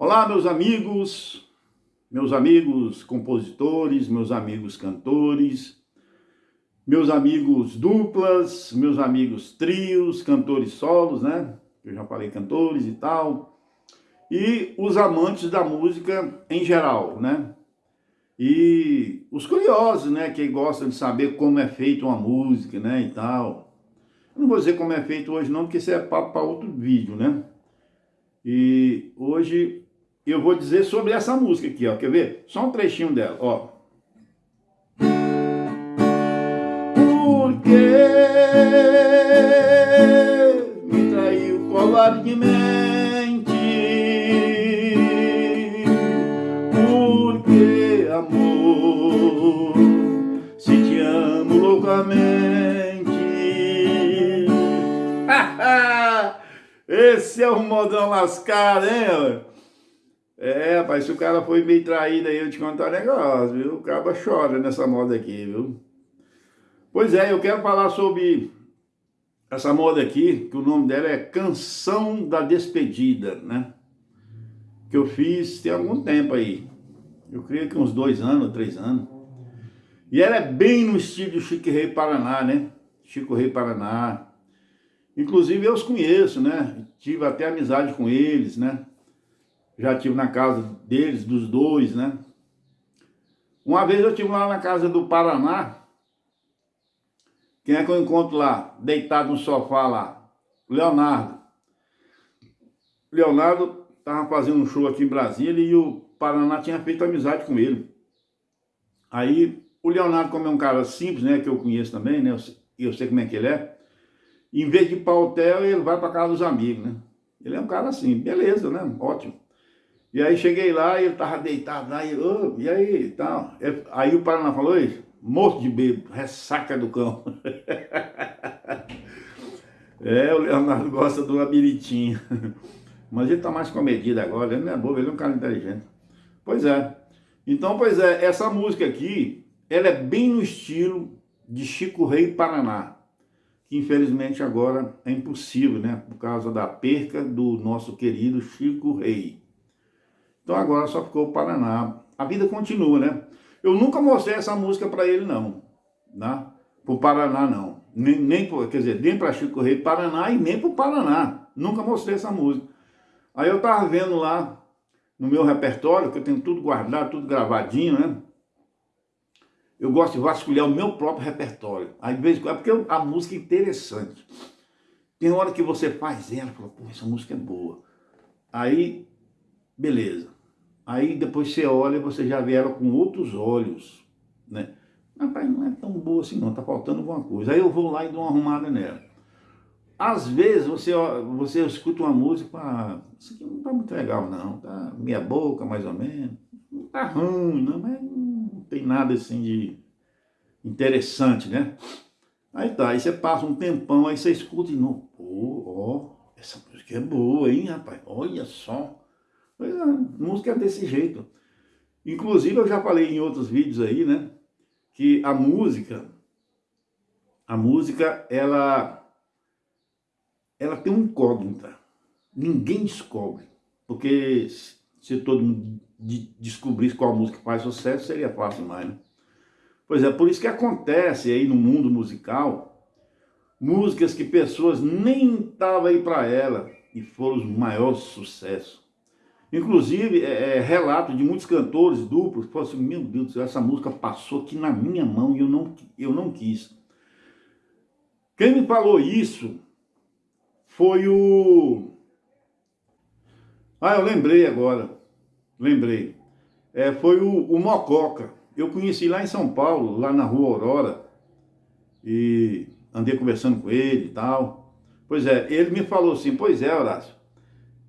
Olá, meus amigos, meus amigos compositores, meus amigos cantores, meus amigos duplas, meus amigos trios, cantores solos, né? Eu já falei cantores e tal. E os amantes da música em geral, né? E os curiosos, né? Que gostam de saber como é feita uma música, né? E tal. Eu não vou dizer como é feito hoje não, porque isso é papo para outro vídeo, né? E hoje eu vou dizer sobre essa música aqui, ó. Quer ver? Só um trechinho dela, ó. Porque me traiu covardemente Porque, amor, se te amo loucamente Esse é o modão lascado, hein? É, rapaz, se o cara foi meio traído aí, eu te contar um negócio, viu? O cara chora nessa moda aqui, viu? Pois é, eu quero falar sobre essa moda aqui, que o nome dela é Canção da Despedida, né? Que eu fiz tem algum tempo aí. Eu creio que uns dois anos, três anos. E ela é bem no estilo do Chico Rei Paraná, né? Chico Rei Paraná. Inclusive eu os conheço, né? Tive até amizade com eles, né? Já tive na casa deles, dos dois, né? Uma vez eu tive lá na casa do Paraná, quem é que eu encontro lá, deitado no sofá lá? Leonardo. Leonardo estava fazendo um show aqui em Brasília e o Paraná tinha feito amizade com ele. Aí o Leonardo, como é um cara simples, né, que eu conheço também, né, sei, eu sei como é que ele é, em vez de ir para o hotel, ele vai para casa dos amigos, né? Ele é um cara assim, beleza, né? Ótimo. E aí cheguei lá e ele tava deitado lá, e, oh, e aí e tal. Aí o Paraná falou isso, morto de bebo, ressaca do cão. é, o Leonardo gosta do labiritinho. Mas ele tá mais comedido agora, ele não é bobo, ele é um cara inteligente. Pois é. Então, pois é, essa música aqui, ela é bem no estilo de Chico Rei Paraná, que infelizmente agora é impossível, né? Por causa da perca do nosso querido Chico Rei. Então agora só ficou o Paraná. A vida continua, né? Eu nunca mostrei essa música para ele, não. Né? Para o Paraná, não. Nem, nem quer dizer, nem para Chico Rei Paraná e nem para o Paraná. Nunca mostrei essa música. Aí eu estava vendo lá no meu repertório, que eu tenho tudo guardado, tudo gravadinho, né? Eu gosto de vasculhar o meu próprio repertório. Aí, de vez em quando, é porque a música é interessante. Tem hora que você faz ela, fala, pô, essa música é boa. Aí, beleza. Aí depois você olha, você já vê ela com outros olhos, né? Rapaz, não é tão boa assim não, tá faltando alguma coisa. Aí eu vou lá e dou uma arrumada nela. Às vezes você, você escuta uma música fala, isso aqui não tá muito legal não, tá meia boca mais ou menos, não tá ruim não, mas não tem nada assim de interessante, né? Aí tá, aí você passa um tempão, aí você escuta e não, pô, ó, essa música é boa, hein, rapaz, olha só. Pois é, música é desse jeito. Inclusive, eu já falei em outros vídeos aí, né? Que a música, a música, ela, ela tem uma incógnita. Ninguém descobre. Porque se todo mundo descobrisse qual música faz sucesso, seria fácil mais, né? Pois é, por isso que acontece aí no mundo musical, músicas que pessoas nem estavam aí para ela e foram os maiores sucessos. Inclusive, é, é, relato de muitos cantores duplos que falam assim, meu Deus do céu, essa música passou aqui na minha mão e eu não, eu não quis. Quem me falou isso foi o... Ah, eu lembrei agora, lembrei. É, foi o, o Mococa. Eu conheci lá em São Paulo, lá na rua Aurora, e andei conversando com ele e tal. Pois é, ele me falou assim, pois é, Horácio,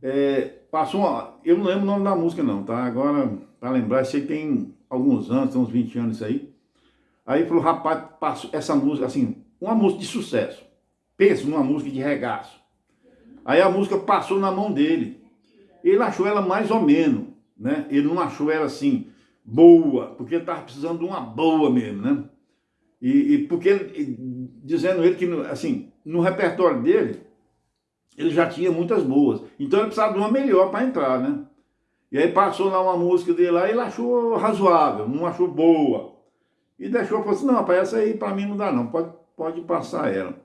é, Passou uma, eu não lembro o nome da música não, tá? Agora, para lembrar, sei que tem alguns anos, tem uns 20 anos isso aí. Aí falou, rapaz, passou essa música, assim, uma música de sucesso. Pensa numa música de regaço. Aí a música passou na mão dele. Ele achou ela mais ou menos, né? Ele não achou ela assim, boa, porque ele estava precisando de uma boa mesmo, né? E, e porque, dizendo ele que, assim, no repertório dele, ele já tinha muitas boas. Então ele precisava de uma melhor para entrar, né? E aí passou lá uma música dele lá, e ele achou razoável, não achou boa. E deixou, falou assim, não, rapaz, essa aí para mim não dá não, pode, pode passar ela.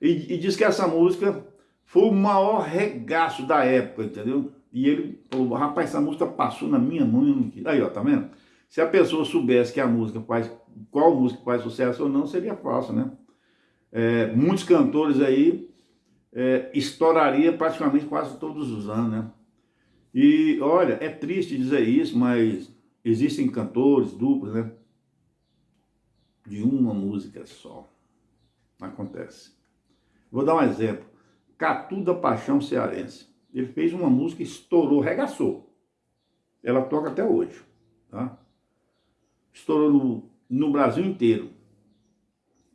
E, e disse que essa música foi o maior regaço da época, entendeu? E ele falou, rapaz, essa música passou na minha mão. Aí, ó, tá vendo? Se a pessoa soubesse que a música faz, qual música faz sucesso ou não, seria fácil, né? É, muitos cantores aí é, estouraria praticamente quase todos os anos, né? E olha, é triste dizer isso, mas existem cantores, duplos, né? De uma música só. Acontece. Vou dar um exemplo. Catu da Paixão Cearense. Ele fez uma música, estourou, regaçou. Ela toca até hoje, tá? Estourou no, no Brasil inteiro.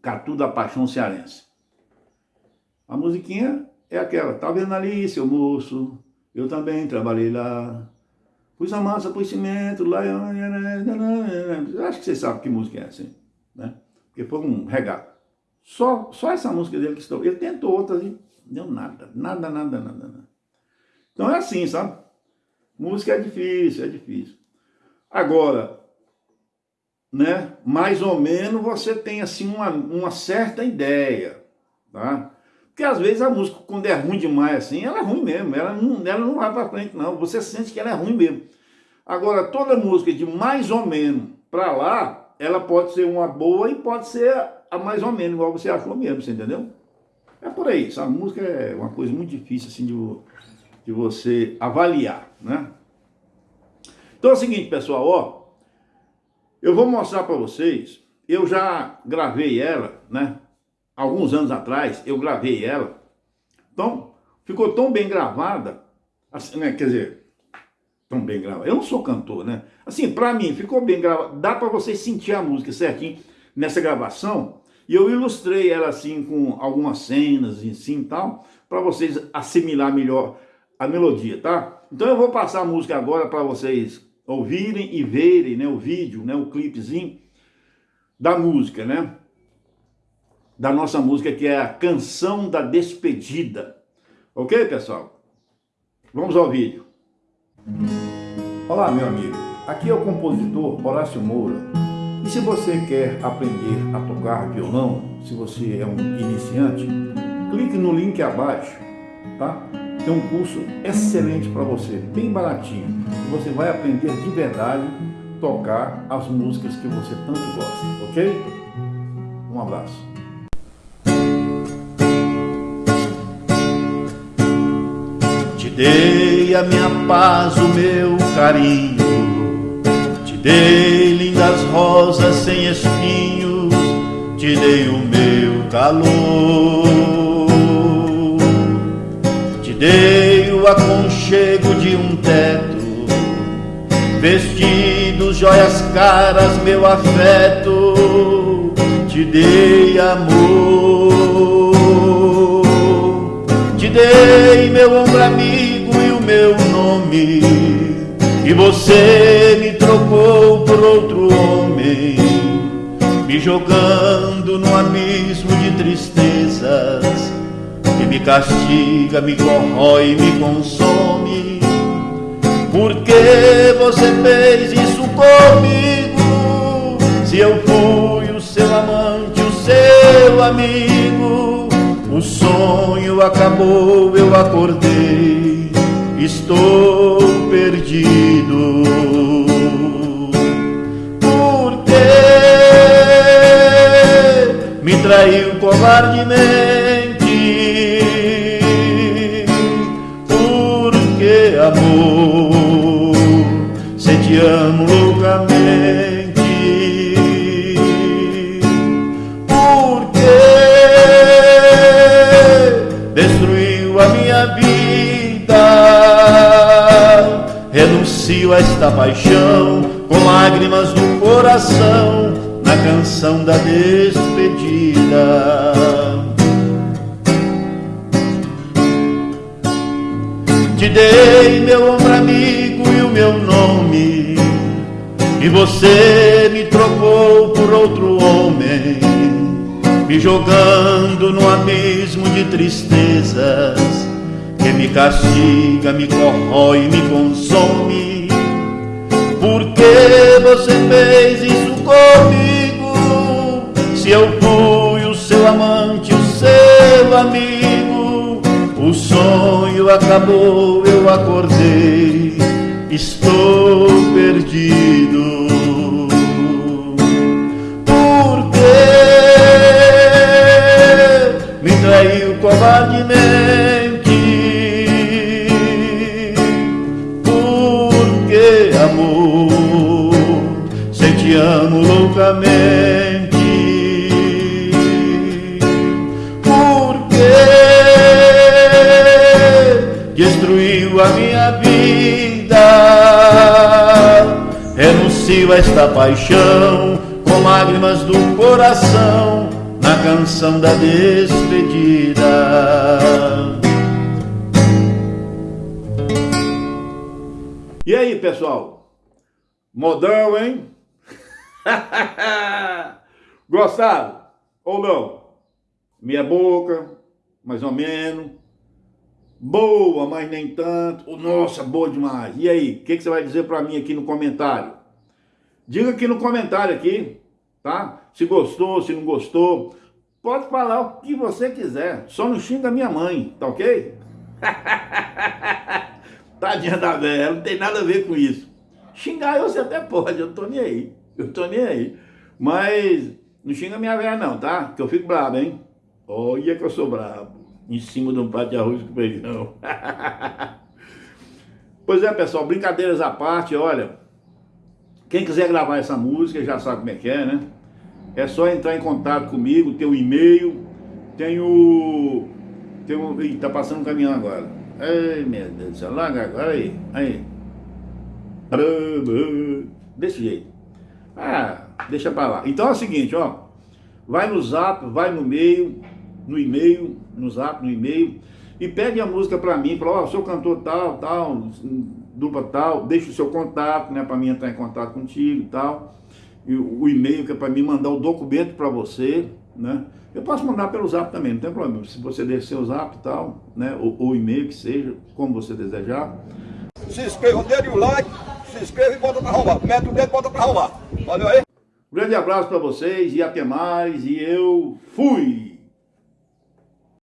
Catu da Paixão Cearense. A musiquinha é aquela, tá vendo ali, seu moço? Eu também trabalhei lá. Pus a massa, pus cimento, lá. Acho que vocês sabem que música é essa, né? Porque foi um regalo. Só, só essa música dele que estou. Ele tentou outras e deu nada, nada, nada, nada, nada. Então é assim, sabe? Música é difícil, é difícil. Agora, né? Mais ou menos você tem assim uma, uma certa ideia, tá? Porque às vezes a música, quando é ruim demais assim, ela é ruim mesmo, ela não, ela não vai para frente não, você sente que ela é ruim mesmo. Agora, toda música de mais ou menos para lá, ela pode ser uma boa e pode ser a mais ou menos, igual você achou mesmo, você entendeu? É por aí, sabe? Música é uma coisa muito difícil assim de, de você avaliar, né? Então é o seguinte, pessoal, ó, eu vou mostrar para vocês, eu já gravei ela, né? Alguns anos atrás, eu gravei ela. Então, ficou tão bem gravada, assim, né? Quer dizer, tão bem gravada. Eu não sou cantor, né? Assim, para mim, ficou bem gravada. Dá para vocês sentir a música certinho nessa gravação. E eu ilustrei ela assim com algumas cenas e assim tal, para vocês assimilar melhor a melodia, tá? Então eu vou passar a música agora para vocês ouvirem e verem, né, o vídeo, né, o clipezinho da música, né? Da nossa música, que é a Canção da Despedida. Ok, pessoal? Vamos ao vídeo. Olá, meu amigo. Aqui é o compositor Horácio Moura. E se você quer aprender a tocar violão, se você é um iniciante, clique no link abaixo, tá? Tem um curso excelente para você, bem baratinho. Você vai aprender de verdade tocar as músicas que você tanto gosta, ok? Um abraço. Dei a minha paz, o meu carinho, te dei lindas rosas sem espinhos, te dei o meu calor, te dei o aconchego de um teto, vestidos, joias caras, meu afeto, te dei amor, te dei meu ombro amigo meu nome e você me trocou por outro homem, me jogando no abismo de tristezas que me castiga, me corrói, me consome. Por que você fez isso comigo? Se eu fui o seu amante, o seu amigo, o sonho acabou, eu acordei estou perdido. Porque me traiu covardemente? Porque amor, se te amo renuncio a esta paixão com lágrimas no coração na canção da despedida. Te dei meu ombro amigo e o meu nome, e você me trocou por outro homem, me jogando no abismo de tristezas me castiga, me corrói, me consome? Por que você fez isso comigo? Se eu fui o seu amante, o seu amigo, o sonho acabou, eu acordei, estou perdido. Destruiu a minha vida. Renuncio a esta paixão com lágrimas do coração na canção da despedida. E aí, pessoal? Modão, hein? Gostaram? Ou não? Minha boca, mais ou menos. Boa, mas nem tanto. Nossa, boa demais. E aí, o que, que, você vai dizer para mim aqui no comentário? Diga aqui no comentário aqui, tá? Se gostou, se não gostou. Pode falar o que você quiser. Só não xinga minha mãe, tá ok? Tadinha da velha, não tem nada a ver com isso. Xingar você até pode, eu tô nem aí. Eu tô nem aí. Mas não xinga minha velha não, tá? Que eu fico brabo, hein? Olha que eu sou brabo. Em cima de um prato de arroz com feijão. pois é, pessoal, brincadeiras à parte, olha. Quem quiser gravar essa música já sabe como é que é, né? É só entrar em contato comigo, tem um e-mail, tem o... Tem o... Ih, tá passando um caminhão agora. Ai, meu Deus do céu, larga agora aí, aí. Desse jeito. Ah, deixa pra lá. Então é o seguinte, ó. Vai no zap, vai no meio, no e-mail, no zap, no e-mail, e pede a música pra mim, fala, ó, oh, sou cantor tal, tal, dupla tal, deixa o seu contato, né, pra mim entrar em contato contigo e tal. E o, e-mail que é pra mim mandar o documento pra você, né? Eu posso mandar pelo zap também, não tem problema. Se você descer o zap e tal, né? Ou, o e-mail que seja, como você desejar. Se inscreva, dê o like, se inscreva e bota pra arrumar. Mete o dedo e bota pra arrumar. Valeu aí. grande abraço para vocês e até mais. E eu fui!